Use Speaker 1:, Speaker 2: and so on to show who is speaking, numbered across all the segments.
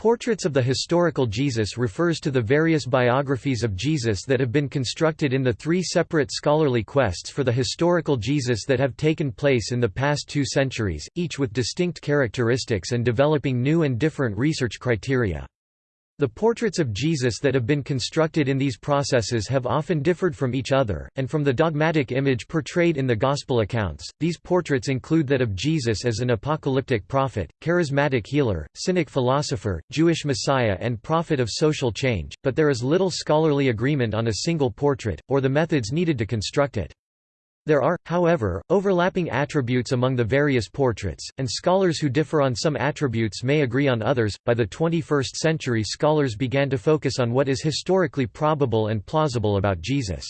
Speaker 1: Portraits of the historical Jesus refers to the various biographies of Jesus that have been constructed in the three separate scholarly quests for the historical Jesus that have taken place in the past two centuries, each with distinct characteristics and developing new and different research criteria. The portraits of Jesus that have been constructed in these processes have often differed from each other, and from the dogmatic image portrayed in the Gospel accounts. These portraits include that of Jesus as an apocalyptic prophet, charismatic healer, cynic philosopher, Jewish Messiah, and prophet of social change, but there is little scholarly agreement on a single portrait, or the methods needed to construct it. There are, however, overlapping attributes among the various portraits, and scholars who differ on some attributes may agree on others. By the 21st century, scholars began to focus on what is historically probable and plausible about Jesus.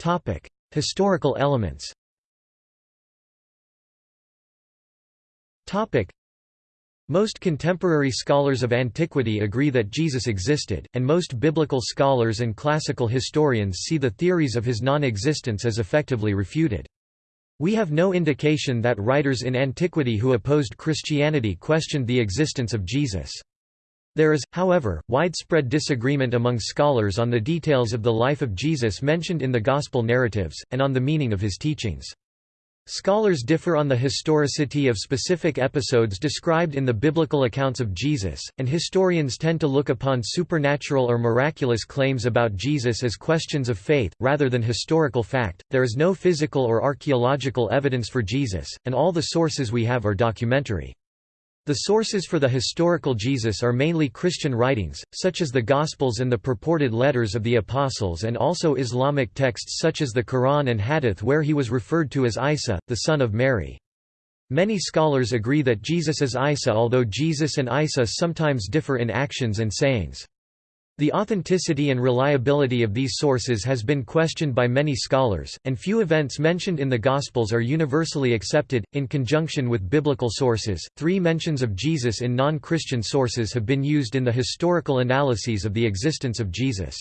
Speaker 1: Topic: Historical elements. Topic: most contemporary scholars of antiquity agree that Jesus existed, and most biblical scholars and classical historians see the theories of his non-existence as effectively refuted. We have no indication that writers in antiquity who opposed Christianity questioned the existence of Jesus. There is, however, widespread disagreement among scholars on the details of the life of Jesus mentioned in the Gospel narratives, and on the meaning of his teachings. Scholars differ on the historicity of specific episodes described in the biblical accounts of Jesus, and historians tend to look upon supernatural or miraculous claims about Jesus as questions of faith, rather than historical fact. There is no physical or archaeological evidence for Jesus, and all the sources we have are documentary. The sources for the historical Jesus are mainly Christian writings, such as the Gospels and the purported letters of the Apostles and also Islamic texts such as the Quran and Hadith where he was referred to as Isa, the son of Mary. Many scholars agree that Jesus is Isa although Jesus and Isa sometimes differ in actions and sayings. The authenticity and reliability of these sources has been questioned by many scholars, and few events mentioned in the Gospels are universally accepted. In conjunction with biblical sources, three mentions of Jesus in non Christian sources have been used in the historical analyses of the existence of Jesus.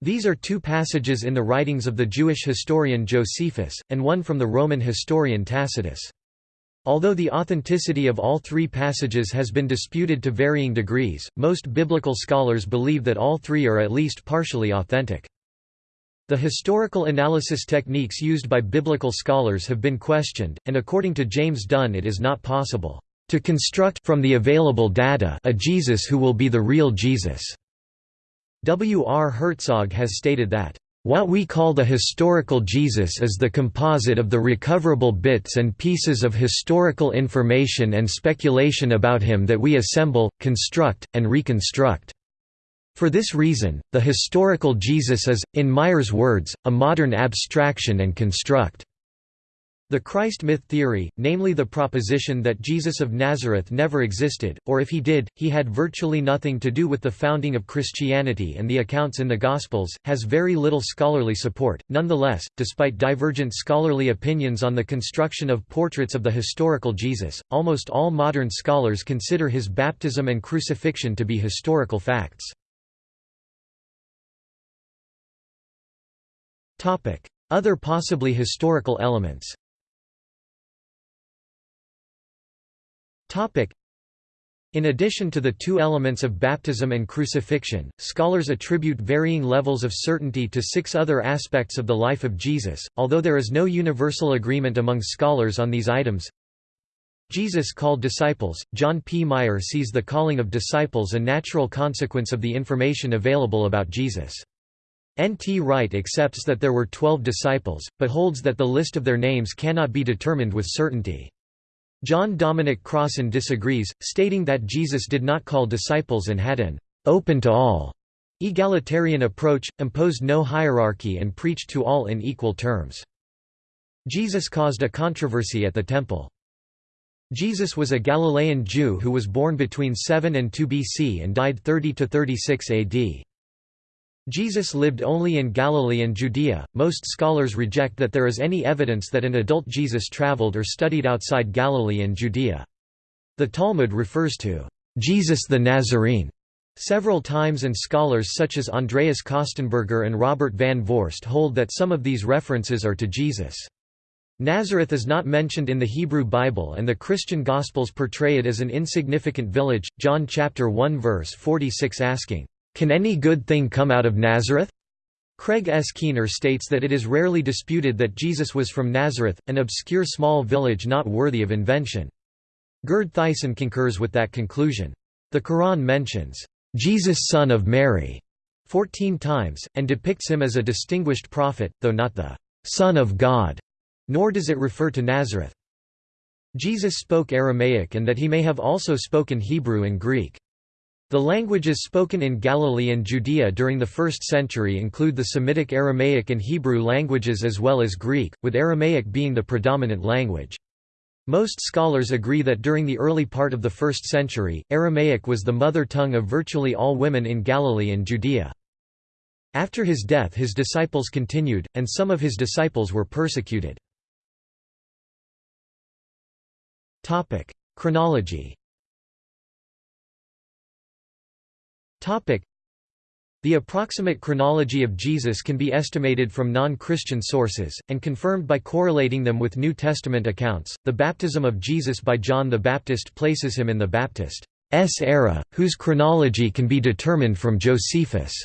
Speaker 1: These are two passages in the writings of the Jewish historian Josephus, and one from the Roman historian Tacitus. Although the authenticity of all three passages has been disputed to varying degrees, most biblical scholars believe that all three are at least partially authentic. The historical analysis techniques used by biblical scholars have been questioned, and according to James Dunn it is not possible to construct from the available data a Jesus who will be the real Jesus. W. R. Herzog has stated that what we call the historical Jesus is the composite of the recoverable bits and pieces of historical information and speculation about him that we assemble, construct, and reconstruct. For this reason, the historical Jesus is, in Meier's words, a modern abstraction and construct. The Christ myth theory, namely the proposition that Jesus of Nazareth never existed, or if he did, he had virtually nothing to do with the founding of Christianity and the accounts in the Gospels, has very little scholarly support. Nonetheless, despite divergent scholarly opinions on the construction of portraits of the historical Jesus, almost all modern scholars consider his baptism and crucifixion to be historical facts. Other possibly historical elements In addition to the two elements of baptism and crucifixion, scholars attribute varying levels of certainty to six other aspects of the life of Jesus, although there is no universal agreement among scholars on these items. Jesus called disciples. John P. Meier sees the calling of disciples a natural consequence of the information available about Jesus. N. T. Wright accepts that there were twelve disciples, but holds that the list of their names cannot be determined with certainty. John Dominic Crossan disagrees, stating that Jesus did not call disciples and had an open to all egalitarian approach, imposed no hierarchy and preached to all in equal terms. Jesus caused a controversy at the temple. Jesus was a Galilean Jew who was born between 7 and 2 BC and died 30 to 36 AD. Jesus lived only in Galilee and Judea. Most scholars reject that there is any evidence that an adult Jesus traveled or studied outside Galilee and Judea. The Talmud refers to Jesus the Nazarene several times and scholars such as Andreas Kostenberger and Robert van Voorst hold that some of these references are to Jesus. Nazareth is not mentioned in the Hebrew Bible and the Christian Gospels portray it as an insignificant village, John chapter 1 verse 46 asking, "Can any good thing come out of Nazareth?" Craig S. Keener states that it is rarely disputed that Jesus was from Nazareth, an obscure small village not worthy of invention. Gerd Theissen concurs with that conclusion. The Quran mentions, "'Jesus son of Mary' 14 times, and depicts him as a distinguished prophet, though not the "'Son of God' nor does it refer to Nazareth. Jesus spoke Aramaic and that he may have also spoken Hebrew and Greek. The languages spoken in Galilee and Judea during the 1st century include the Semitic Aramaic and Hebrew languages as well as Greek, with Aramaic being the predominant language. Most scholars agree that during the early part of the 1st century, Aramaic was the mother tongue of virtually all women in Galilee and Judea. After his death his disciples continued, and some of his disciples were persecuted. Chronology the approximate chronology of Jesus can be estimated from non-Christian sources, and confirmed by correlating them with New Testament accounts. The baptism of Jesus by John the Baptist places him in the Baptist's era, whose chronology can be determined from Josephus'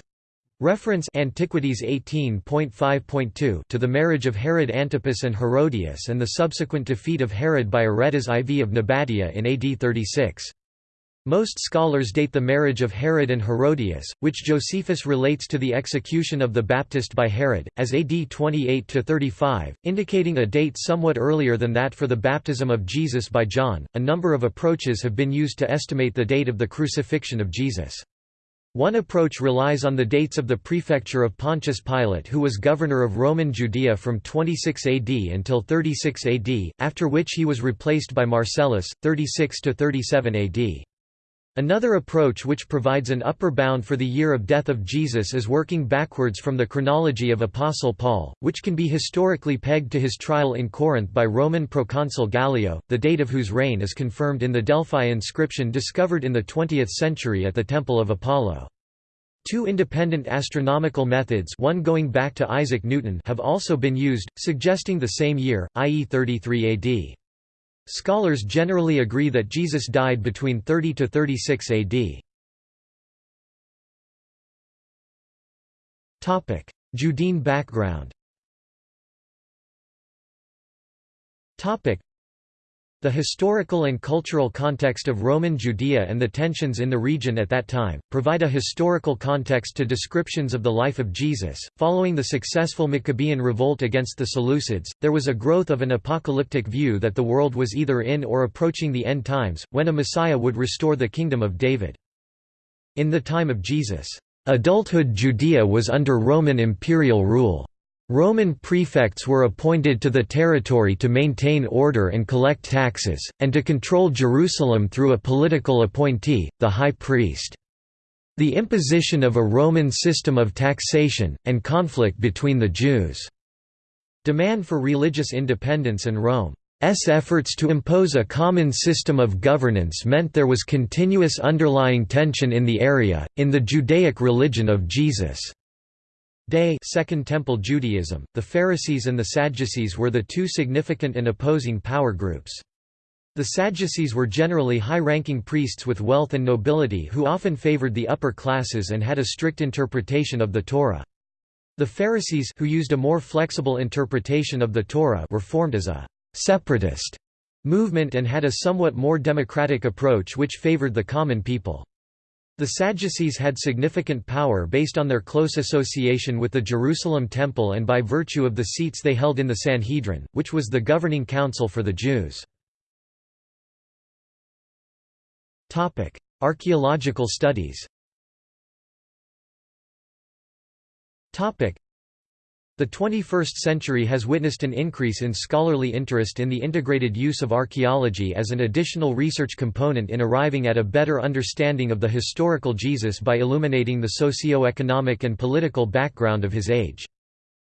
Speaker 1: reference Antiquities 18.5.2 to the marriage of Herod Antipas and Herodias and the subsequent defeat of Herod by Aretas IV of Nabatea in AD 36. Most scholars date the marriage of Herod and Herodias, which Josephus relates to the execution of the Baptist by Herod, as AD 28–35, indicating a date somewhat earlier than that for the baptism of Jesus by John. A number of approaches have been used to estimate the date of the crucifixion of Jesus. One approach relies on the dates of the prefecture of Pontius Pilate who was governor of Roman Judea from 26 AD until 36 AD, after which he was replaced by Marcellus, 36–37 AD. Another approach which provides an upper bound for the year of death of Jesus is working backwards from the chronology of Apostle Paul, which can be historically pegged to his trial in Corinth by Roman proconsul Gallio, the date of whose reign is confirmed in the Delphi inscription discovered in the 20th century at the Temple of Apollo. Two independent astronomical methods one going back to Isaac Newton have also been used, suggesting the same year, i.e. 33 AD. Scholars generally agree that Jesus died between 30 to 36 AD. Topic: Judean background. Topic: the historical and cultural context of Roman Judea and the tensions in the region at that time, provide a historical context to descriptions of the life of Jesus. Following the successful Maccabean revolt against the Seleucids, there was a growth of an apocalyptic view that the world was either in or approaching the end times, when a Messiah would restore the kingdom of David. In the time of Jesus, adulthood Judea was under Roman imperial rule. Roman prefects were appointed to the territory to maintain order and collect taxes, and to control Jerusalem through a political appointee, the high priest. The imposition of a Roman system of taxation, and conflict between the Jews' demand for religious independence and Rome's efforts to impose a common system of governance meant there was continuous underlying tension in the area, in the Judaic religion of Jesus' Day Second Temple Judaism, the Pharisees and the Sadducees were the two significant and opposing power groups. The Sadducees were generally high-ranking priests with wealth and nobility who often favored the upper classes and had a strict interpretation of the Torah. The Pharisees who used a more flexible interpretation of the Torah were formed as a «separatist» movement and had a somewhat more democratic approach which favored the common people. The Sadducees had significant power based on their close association with the Jerusalem Temple and by virtue of the seats they held in the Sanhedrin, which was the governing council for the Jews. Archaeological studies the 21st century has witnessed an increase in scholarly interest in the integrated use of archaeology as an additional research component in arriving at a better understanding of the historical Jesus by illuminating the socio-economic and political background of his age.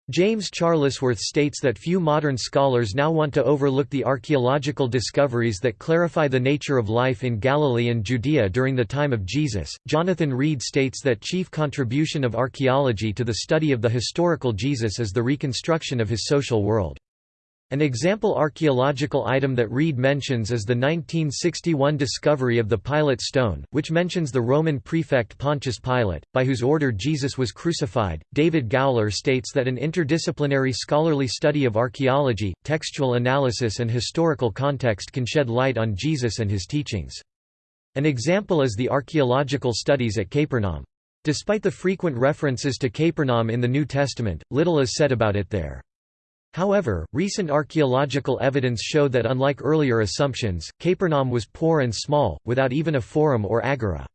Speaker 1: James Charlesworth states that few modern scholars now want to overlook the archaeological discoveries that clarify the nature of life in Galilee and Judea during the time of Jesus. Jonathan Reed states that chief contribution of archaeology to the study of the historical Jesus is the reconstruction of his social world. An example archaeological item that Reed mentions is the 1961 discovery of the Pilate stone, which mentions the Roman prefect Pontius Pilate, by whose order Jesus was crucified. David Gowler states that an interdisciplinary scholarly study of archaeology, textual analysis, and historical context can shed light on Jesus and his teachings. An example is the archaeological studies at Capernaum. Despite the frequent references to Capernaum in the New Testament, little is said about it there. However, recent archaeological evidence showed that unlike earlier assumptions, Capernaum was poor and small, without even a forum or agora.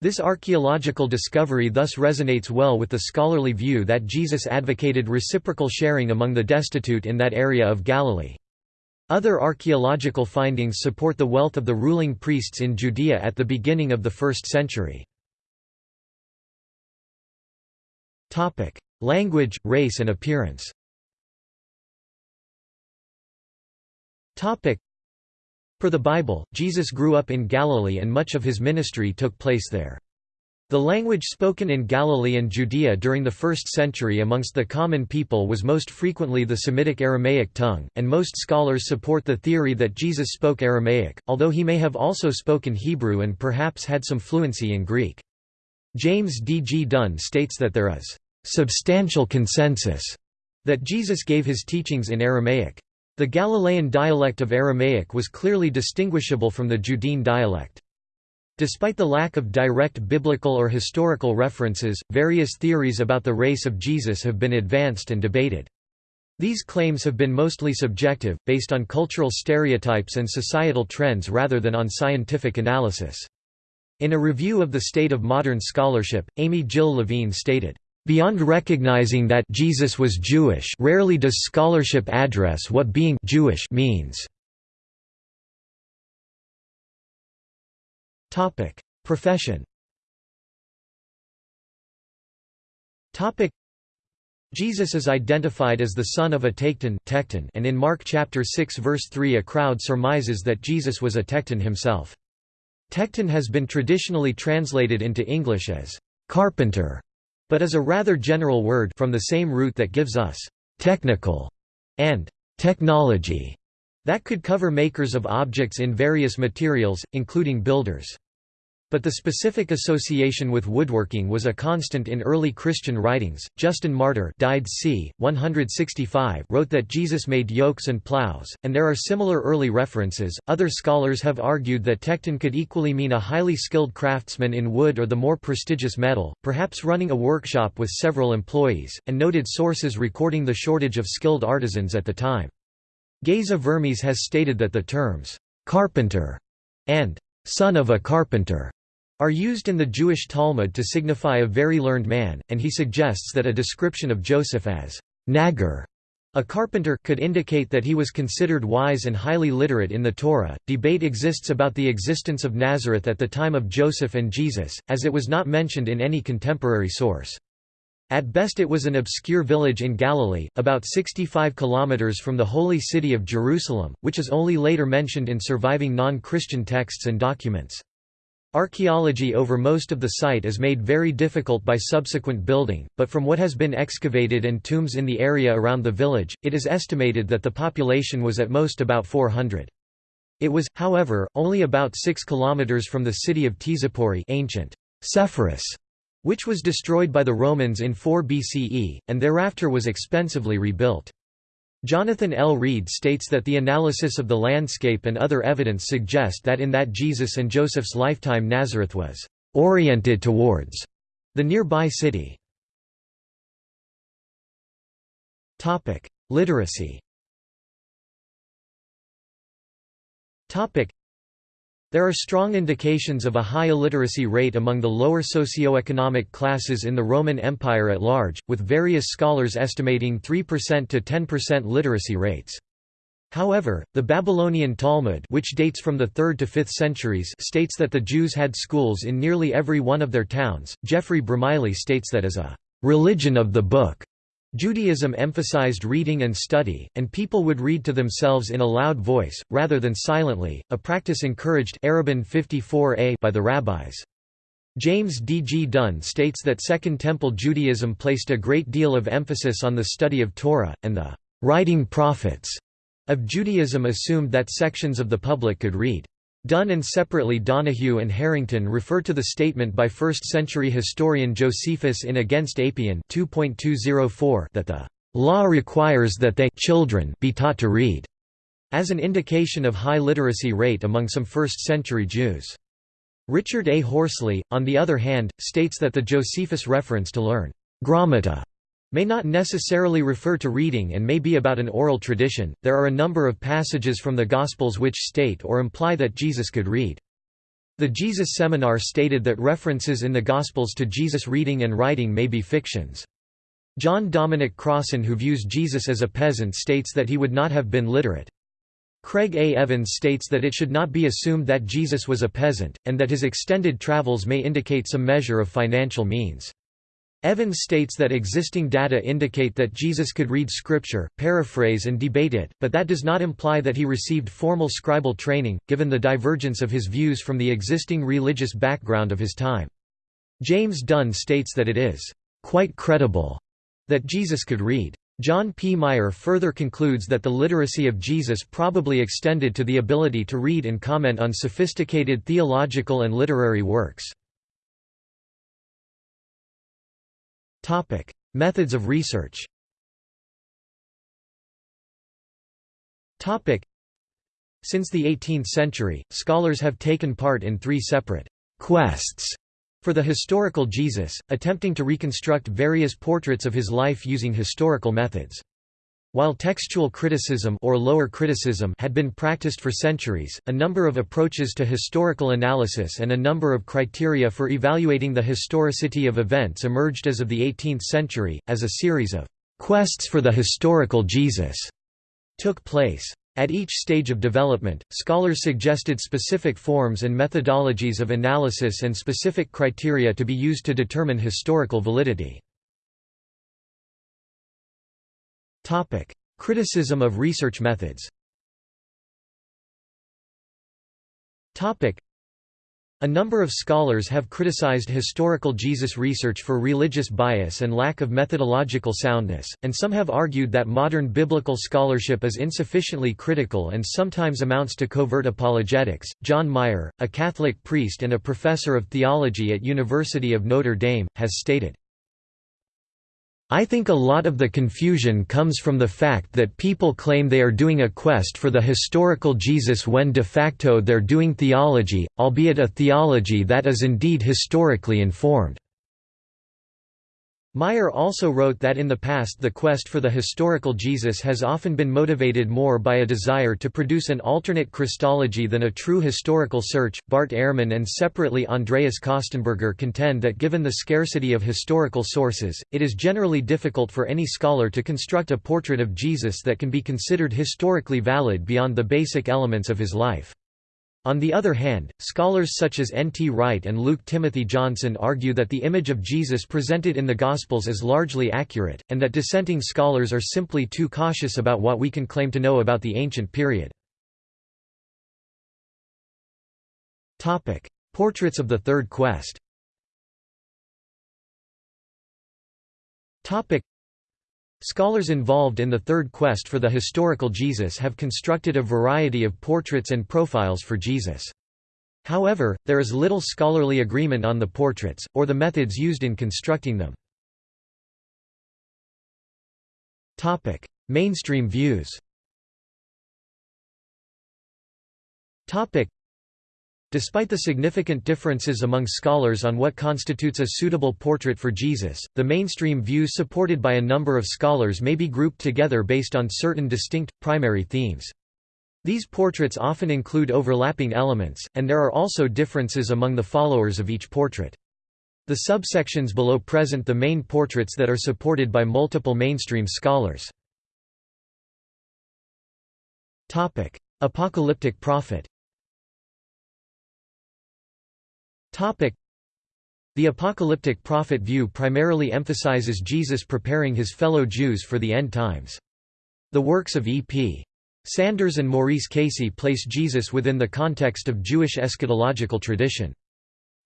Speaker 1: This archaeological discovery thus resonates well with the scholarly view that Jesus advocated reciprocal sharing among the destitute in that area of Galilee. Other archaeological findings support the wealth of the ruling priests in Judea at the beginning of the 1st century. Language, race and appearance Per the Bible, Jesus grew up in Galilee and much of his ministry took place there. The language spoken in Galilee and Judea during the 1st century amongst the common people was most frequently the Semitic Aramaic tongue, and most scholars support the theory that Jesus spoke Aramaic, although he may have also spoken Hebrew and perhaps had some fluency in Greek. James D. G. Dunn states that there is substantial consensus that Jesus gave his teachings in Aramaic. The Galilean dialect of Aramaic was clearly distinguishable from the Judean dialect. Despite the lack of direct biblical or historical references, various theories about the race of Jesus have been advanced and debated. These claims have been mostly subjective, based on cultural stereotypes and societal trends rather than on scientific analysis. In a review of the state of modern scholarship, Amy Jill Levine stated, Beyond recognizing that Jesus was Jewish rarely does scholarship address what being Jewish means. Profession Jesus is identified as the son of a Tekton and in Mark chapter 6 verse 3 a crowd surmises that Jesus was a Tekton himself. Tekton has been traditionally translated into English as carpenter but is a rather general word from the same root that gives us technical and technology that could cover makers of objects in various materials, including builders. But the specific association with woodworking was a constant in early Christian writings. Justin Martyr died c. 165 wrote that Jesus made yokes and plows, and there are similar early references. Other scholars have argued that tekton could equally mean a highly skilled craftsman in wood or the more prestigious metal, perhaps running a workshop with several employees, and noted sources recording the shortage of skilled artisans at the time. Geza Vermes has stated that the terms carpenter and son of a carpenter are used in the Jewish Talmud to signify a very learned man, and he suggests that a description of Joseph as naggar, a carpenter, could indicate that he was considered wise and highly literate in the Torah. Debate exists about the existence of Nazareth at the time of Joseph and Jesus, as it was not mentioned in any contemporary source. At best it was an obscure village in Galilee, about 65 kilometers from the holy city of Jerusalem, which is only later mentioned in surviving non-Christian texts and documents. Archaeology over most of the site is made very difficult by subsequent building, but from what has been excavated and tombs in the area around the village, it is estimated that the population was at most about 400. It was, however, only about 6 kilometers from the city of Tzippori ancient Sepphoris, which was destroyed by the Romans in 4 BCE, and thereafter was expensively rebuilt. Jonathan L. Reed states that the analysis of the landscape and other evidence suggest that in that Jesus and Joseph's lifetime Nazareth was «oriented towards» the nearby city. Literacy there are strong indications of a high illiteracy rate among the lower socioeconomic classes in the Roman Empire at large, with various scholars estimating 3% to 10% literacy rates. However, the Babylonian Talmud which dates from the 3rd to 5th centuries states that the Jews had schools in nearly every one of their towns. Geoffrey Bromiley states that as a «religion of the book» Judaism emphasized reading and study, and people would read to themselves in a loud voice, rather than silently, a practice encouraged 54a by the rabbis. James D. G. Dunn states that Second Temple Judaism placed a great deal of emphasis on the study of Torah, and the writing prophets, of Judaism assumed that sections of the public could read. Dunn and separately Donahue and Harrington refer to the statement by 1st-century historian Josephus in Against Apion 2.204 that the law requires that they children be taught to read, as an indication of high literacy rate among some 1st-century Jews. Richard A. Horsley, on the other hand, states that the Josephus reference to learn grammata may not necessarily refer to reading and may be about an oral tradition. There are a number of passages from the Gospels which state or imply that Jesus could read. The Jesus Seminar stated that references in the Gospels to Jesus reading and writing may be fictions. John Dominic Crossan who views Jesus as a peasant states that he would not have been literate. Craig A. Evans states that it should not be assumed that Jesus was a peasant, and that his extended travels may indicate some measure of financial means. Evans states that existing data indicate that Jesus could read scripture, paraphrase and debate it, but that does not imply that he received formal scribal training, given the divergence of his views from the existing religious background of his time. James Dunn states that it is quite credible that Jesus could read. John P. Meier further concludes that the literacy of Jesus probably extended to the ability to read and comment on sophisticated theological and literary works. Topic: Methods of research. Topic: Since the 18th century, scholars have taken part in three separate quests for the historical Jesus, attempting to reconstruct various portraits of his life using historical methods. While textual criticism or lower criticism had been practiced for centuries, a number of approaches to historical analysis and a number of criteria for evaluating the historicity of events emerged as of the 18th century, as a series of quests for the historical Jesus took place. At each stage of development, scholars suggested specific forms and methodologies of analysis and specific criteria to be used to determine historical validity. Topic: Criticism of research methods. Topic: A number of scholars have criticized historical Jesus research for religious bias and lack of methodological soundness, and some have argued that modern biblical scholarship is insufficiently critical and sometimes amounts to covert apologetics. John Meier, a Catholic priest and a professor of theology at University of Notre Dame, has stated I think a lot of the confusion comes from the fact that people claim they are doing a quest for the historical Jesus when de facto they're doing theology, albeit a theology that is indeed historically informed. Meier also wrote that in the past the quest for the historical Jesus has often been motivated more by a desire to produce an alternate Christology than a true historical search. Bart Ehrman and separately Andreas Kostenberger contend that given the scarcity of historical sources, it is generally difficult for any scholar to construct a portrait of Jesus that can be considered historically valid beyond the basic elements of his life. On the other hand, scholars such as N. T. Wright and Luke Timothy Johnson argue that the image of Jesus presented in the Gospels is largely accurate, and that dissenting scholars are simply too cautious about what we can claim to know about the ancient period. Portraits of the Third Quest Scholars involved in the third quest for the historical Jesus have constructed a variety of portraits and profiles for Jesus. However, there is little scholarly agreement on the portraits, or the methods used in constructing them. Mainstream views Despite the significant differences among scholars on what constitutes a suitable portrait for Jesus, the mainstream views supported by a number of scholars may be grouped together based on certain distinct, primary themes. These portraits often include overlapping elements, and there are also differences among the followers of each portrait. The subsections below present the main portraits that are supported by multiple mainstream scholars. Apocalyptic prophet The apocalyptic prophet view primarily emphasizes Jesus preparing his fellow Jews for the end times. The works of E.P. Sanders and Maurice Casey place Jesus within the context of Jewish eschatological tradition.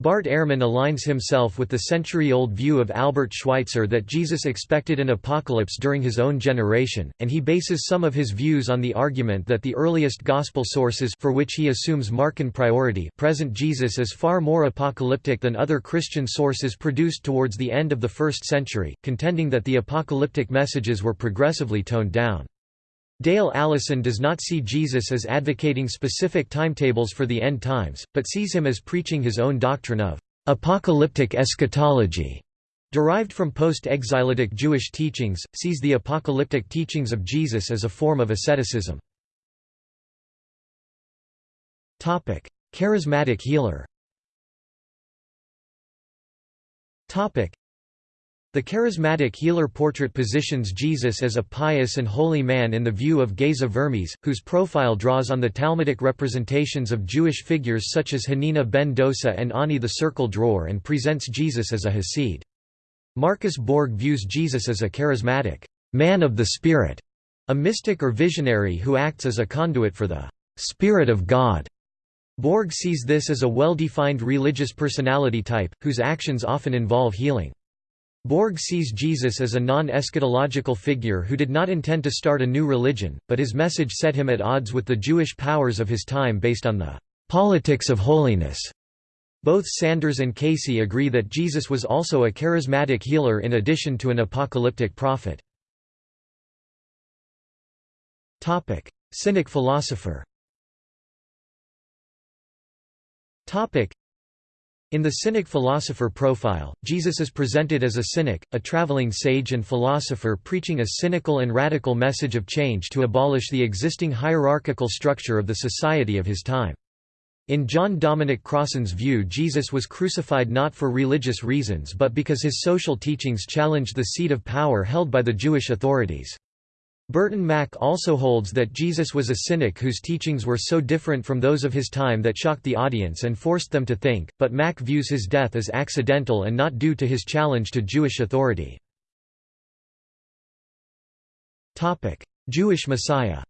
Speaker 1: Bart Ehrman aligns himself with the century-old view of Albert Schweitzer that Jesus expected an apocalypse during his own generation, and he bases some of his views on the argument that the earliest gospel sources for which he assumes Markan priority present Jesus as far more apocalyptic than other Christian sources produced towards the end of the first century, contending that the apocalyptic messages were progressively toned down. Dale Allison does not see Jesus as advocating specific timetables for the end times, but sees him as preaching his own doctrine of apocalyptic eschatology. Derived from post-exilitic Jewish teachings, sees the apocalyptic teachings of Jesus as a form of asceticism. Charismatic healer the charismatic healer portrait positions Jesus as a pious and holy man in the view of Geza Vermes, whose profile draws on the Talmudic representations of Jewish figures such as Hanina ben Dosa and Honi the circle drawer and presents Jesus as a Hasid. Marcus Borg views Jesus as a charismatic man of the Spirit, a mystic or visionary who acts as a conduit for the Spirit of God. Borg sees this as a well-defined religious personality type, whose actions often involve healing. Borg sees Jesus as a non-eschatological figure who did not intend to start a new religion, but his message set him at odds with the Jewish powers of his time based on the politics of holiness. Both Sanders and Casey agree that Jesus was also a charismatic healer in addition to an apocalyptic prophet. Cynic philosopher in the Cynic philosopher profile, Jesus is presented as a cynic, a traveling sage and philosopher preaching a cynical and radical message of change to abolish the existing hierarchical structure of the society of his time. In John Dominic Crossan's view Jesus was crucified not for religious reasons but because his social teachings challenged the seat of power held by the Jewish authorities. Burton Mack also holds that Jesus was a cynic whose teachings were so different from those of his time that shocked the audience and forced them to think, but Mack views his death as accidental and not due to his challenge to Jewish authority. Jewish Messiah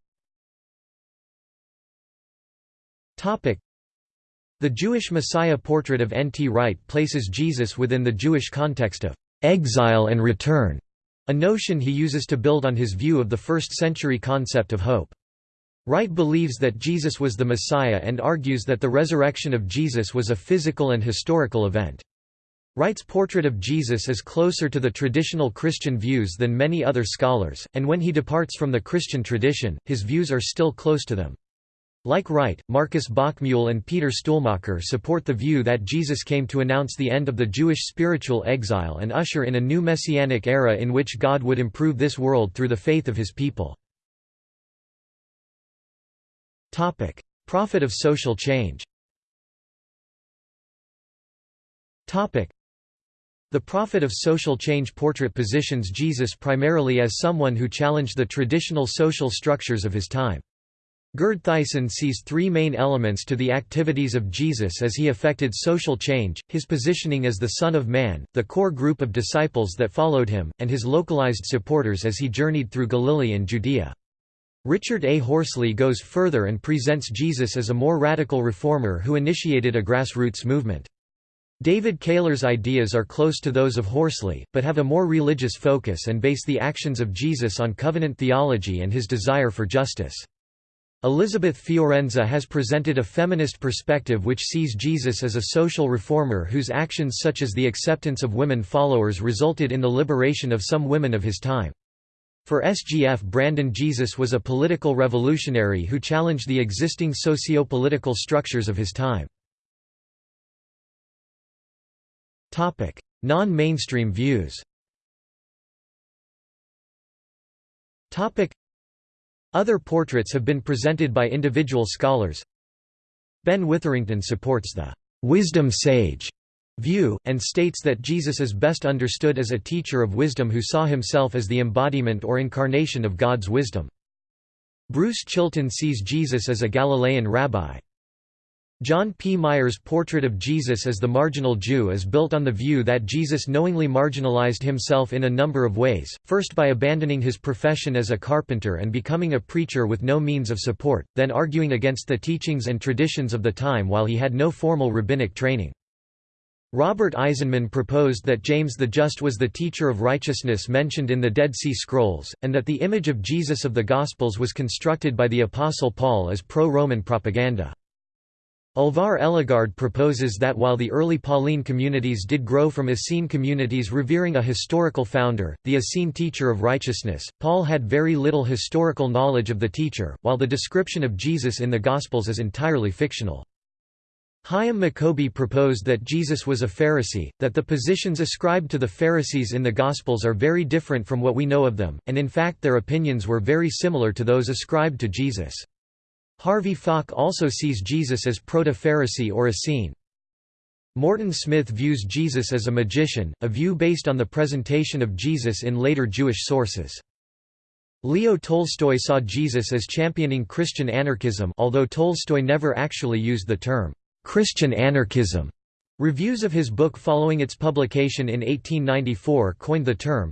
Speaker 1: The Jewish Messiah portrait of N. T. Wright places Jesus within the Jewish context of exile and return a notion he uses to build on his view of the first-century concept of hope. Wright believes that Jesus was the Messiah and argues that the resurrection of Jesus was a physical and historical event. Wright's portrait of Jesus is closer to the traditional Christian views than many other scholars, and when he departs from the Christian tradition, his views are still close to them. Like Wright, Marcus Bockmuehl and Peter Stuhlmacher support the view that Jesus came to announce the end of the Jewish spiritual exile and usher in a new messianic era in which God would improve this world through the faith of his people. Prophet of social change the prophet of social change portrait positions Jesus primarily as someone who challenged the traditional social structures of his time. Gerd Theissen sees three main elements to the activities of Jesus as he effected social change, his positioning as the Son of Man, the core group of disciples that followed him, and his localized supporters as he journeyed through Galilee and Judea. Richard A. Horsley goes further and presents Jesus as a more radical reformer who initiated a grassroots movement. David Kaylor's ideas are close to those of Horsley, but have a more religious focus and base the actions of Jesus on covenant theology and his desire for justice. Elizabeth Fiorenza has presented a feminist perspective which sees Jesus as a social reformer whose actions such as the acceptance of women followers resulted in the liberation of some women of his time. For SGF Brandon Jesus was a political revolutionary who challenged the existing socio-political structures of his time. Non-mainstream views other portraits have been presented by individual scholars. Ben Witherington supports the wisdom sage view, and states that Jesus is best understood as a teacher of wisdom who saw himself as the embodiment or incarnation of God's wisdom. Bruce Chilton sees Jesus as a Galilean rabbi. John P. Meier's portrait of Jesus as the marginal Jew is built on the view that Jesus knowingly marginalized himself in a number of ways, first by abandoning his profession as a carpenter and becoming a preacher with no means of support, then arguing against the teachings and traditions of the time while he had no formal rabbinic training. Robert Eisenman proposed that James the Just was the teacher of righteousness mentioned in the Dead Sea Scrolls, and that the image of Jesus of the Gospels was constructed by the Apostle Paul as pro-Roman propaganda. Alvar Ellegård proposes that while the early Pauline communities did grow from Essene communities revering a historical founder, the Essene teacher of righteousness, Paul had very little historical knowledge of the teacher, while the description of Jesus in the Gospels is entirely fictional. Hyam Maccoby proposed that Jesus was a Pharisee, that the positions ascribed to the Pharisees in the Gospels are very different from what we know of them, and in fact their opinions were very similar to those ascribed to Jesus. Harvey Falk also sees Jesus as proto-Pharisee or Essene. Morton Smith views Jesus as a magician, a view based on the presentation of Jesus in later Jewish sources. Leo Tolstoy saw Jesus as championing Christian anarchism although Tolstoy never actually used the term Christian anarchism. Reviews of his book following its publication in 1894 coined the term.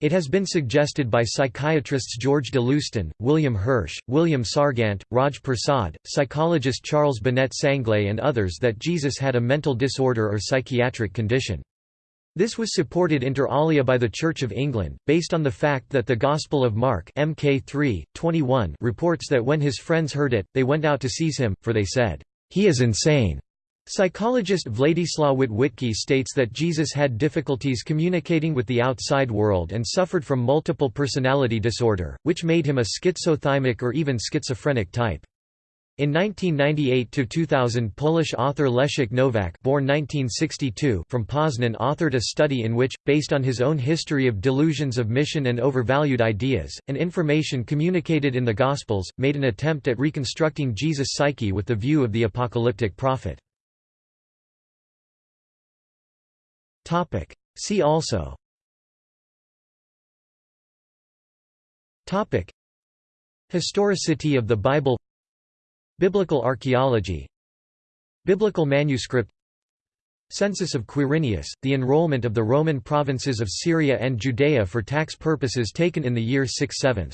Speaker 1: It has been suggested by psychiatrists George de Loosten, William Hirsch, William Sargant, Raj Persaud, psychologist Charles Binet-Sanglé and others that Jesus had a mental disorder or psychiatric condition. This was supported inter alia by the Church of England, based on the fact that the Gospel of Mark Mk 3, 21 reports that when his friends heard it, they went out to seize him, for they said, he is insane. Psychologist Władysław Witwicki states that Jesus had difficulties communicating with the outside world and suffered from multiple personality disorder, which made him a schizothymic or even schizophrenic type. In 1998–2000 Polish author Leszek Nowak born 1962 from Poznan authored a study in which, based on his own history of delusions of mission and overvalued ideas, and information communicated in the Gospels, made an attempt at reconstructing Jesus' psyche with the view of the apocalyptic prophet. See also. Topic. Historicity of the Bible. Biblical archaeology. Biblical manuscript. Census of Quirinius, the enrollment of the Roman provinces of Syria and Judea for tax purposes taken in the year 6 7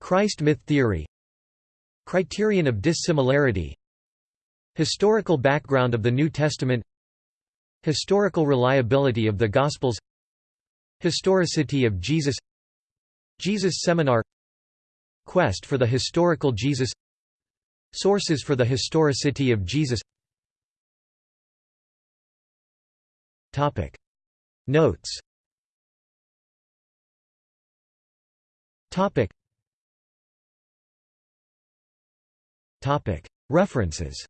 Speaker 1: Christ myth theory. Criterion of dissimilarity. Historical background of the New Testament Historical reliability of the Gospels. Historicity of Jesus. Jesus Seminar. Quest for the historical Jesus. Sources for the historicity of Jesus. Notes. References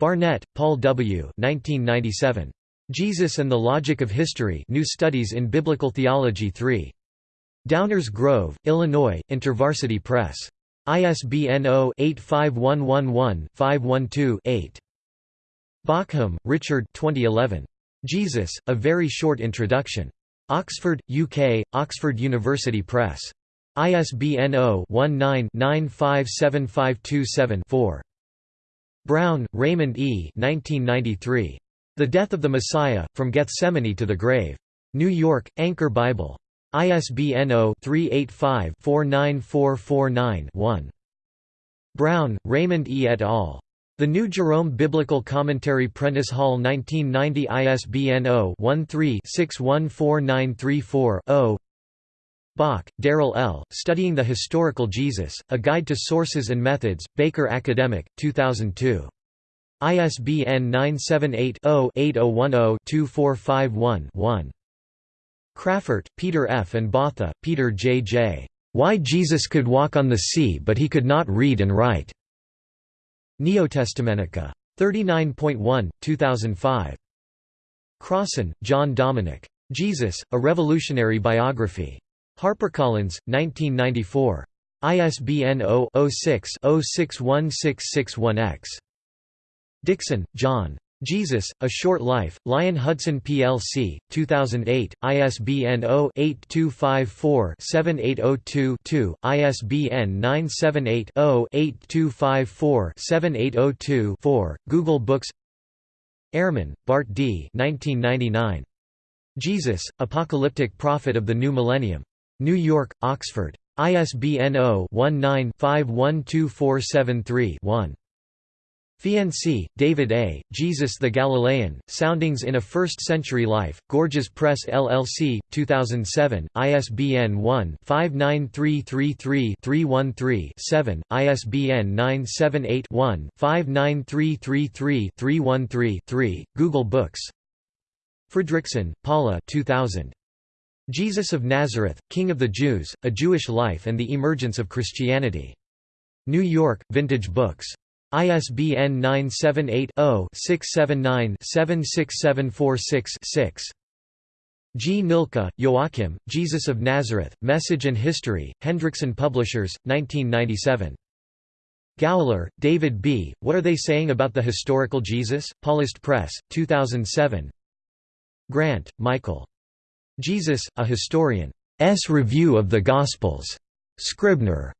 Speaker 1: Barnett, Paul W. 1997. Jesus and the Logic of History New Studies in Biblical Theology 3. Downers Grove, Illinois, InterVarsity Press. ISBN 0-85111-512-8. Bauckham, Richard 2011. Jesus, A Very Short Introduction. Oxford, UK, Oxford University Press. ISBN 0-19-957527-4. Brown, Raymond E. 1993. The Death of the Messiah, From Gethsemane to the Grave. New York, Anchor Bible. ISBN 0-385-49449-1. Brown, Raymond E. et al. The New Jerome Biblical Commentary Prentice Hall 1990 ISBN 0-13-614934-0 Bock, Darrell L., Studying the Historical Jesus, A Guide to Sources and Methods, Baker Academic, 2002. ISBN 978 0 8010 2451 Craffert, Peter F. and Botha, Peter J. J. Why Jesus Could Walk on the Sea But He Could Not Read and Write. Neotestamentica. 39.1, 2005. Crossan, John Dominic. Jesus, A Revolutionary Biography. HarperCollins, 1994. ISBN 0-06-061661-X. Dickson, John. Jesus, A Short Life, Lion Hudson plc, 2008, ISBN 0-8254-7802-2, ISBN 978-0-8254-7802-4, Google Books Ehrman, Bart D. 1999. Jesus, Apocalyptic Prophet of the New Millennium. New York, Oxford. ISBN 0-19-512473-1. Fiensy, David A., Jesus the Galilean, Soundings in a First-Century Life, Gorgias Press LLC, 2007, ISBN 1-59333-313-7, ISBN 978-1-59333-313-3, Google Books Fredriksen, Paula 2000. Jesus of Nazareth, King of the Jews, A Jewish Life and the Emergence of Christianity. New York, Vintage Books. ISBN 978-0-679-76746-6. Gnilka, Joachim, Jesus of Nazareth, Message and History, Hendrickson Publishers, 1997. Gowler, David B., What Are They Saying About the Historical Jesus? Paulist Press, 2007 Grant, Michael. Jesus, A Historian. S. Review of the Gospels. Scribner.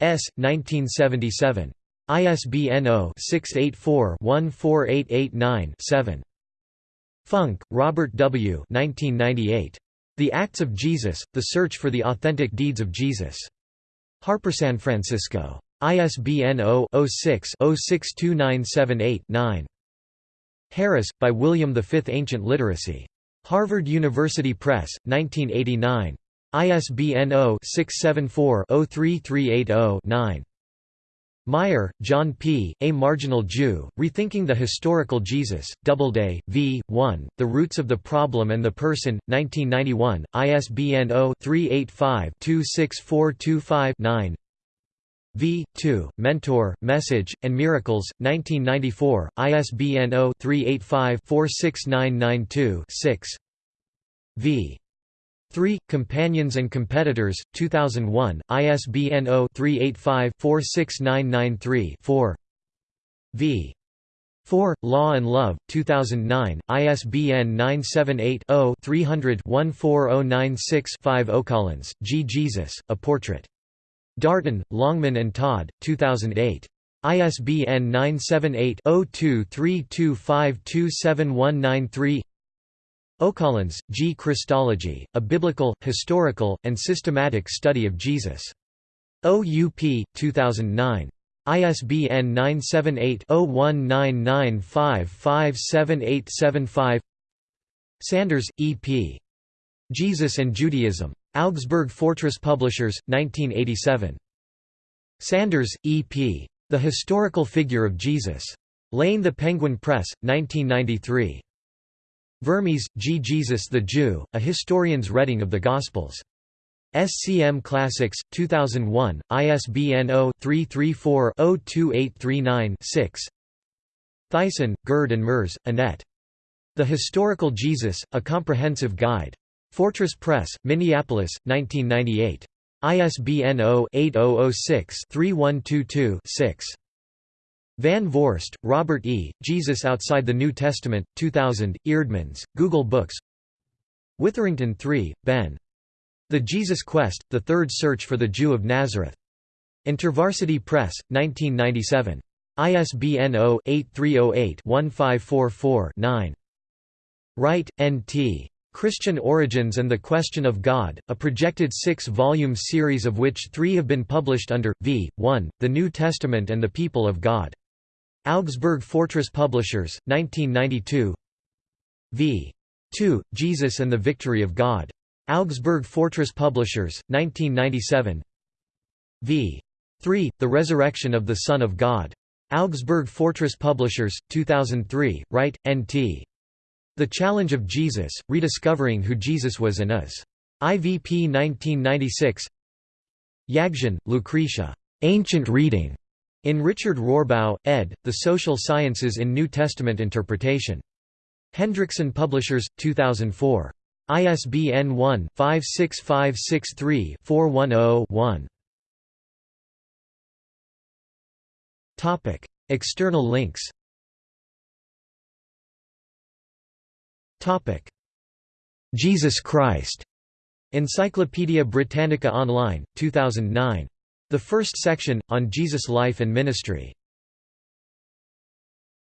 Speaker 1: S. 1977. ISBN 0-684-14889-7. Funk, Robert W. 1998. The Acts of Jesus, The Search for the Authentic Deeds of Jesus. Harper San Francisco. ISBN 0-06-062978-9. Harris, by William V. Ancient Literacy. Harvard University Press, 1989. ISBN 0-674-03380-9. Meier, John P., A Marginal Jew, Rethinking the Historical Jesus, Doubleday, v. 1, The Roots of the Problem and the Person, 1991, ISBN 0-385-26425-9 v. 2, Mentor, Message, and Miracles, 1994, ISBN 0-385-46992-6 v. 3. Companions and Competitors, 2001, ISBN 0-385-46993-4 v. 4. Law and Love, 2009, ISBN 978-0-300-14096-5 O'Collins, G. Jesus, A Portrait. Darton, Longman and Todd, 2008. ISBN 978 0232527193 O'Collins, G. Christology, A Biblical, Historical, and Systematic Study of Jesus. OUP, 2009. ISBN 978-0199557875 Sanders, E. P. Jesus and Judaism. Augsburg Fortress Publishers, 1987. Sanders, E. P. The Historical Figure of Jesus. Lane the Penguin Press, 1993. Vermes, G. Jesus the Jew, A Historian's Reading of the Gospels. SCM Classics, 2001, ISBN 0-334-02839-6 Theissen, Gerd and Merz, Annette. The Historical Jesus, A Comprehensive Guide. Fortress Press, Minneapolis, 1998. ISBN 0-8006-3122-6. Van Voorst, Robert E., Jesus Outside the New Testament, 2000, Eerdmans, Google Books Witherington III, Ben. The Jesus Quest, The Third Search for the Jew of Nazareth. InterVarsity Press, 1997. ISBN 0-8308-1544-9. Wright, N.T. Christian Origins and the Question of God, a projected six-volume series of which three have been published under, v. 1, The New Testament and the People of God. Augsburg Fortress Publishers, 1992 v. 2, Jesus and the Victory of God. Augsburg Fortress Publishers, 1997 v. 3, The Resurrection of the Son of God. Augsburg Fortress Publishers, 2003, Wright, N.T. The Challenge of Jesus, Rediscovering Who Jesus Was and Is. IVP 1996 Yaghjian, Lucretia. Ancient Reading. In Richard Rohrbaugh, ed., The Social Sciences in New Testament Interpretation. Hendrickson Publishers, 2004. ISBN 1-56563-410-1. External links Jesus Christ. Encyclopædia Britannica Online, 2009. The first section, on Jesus' life and ministry.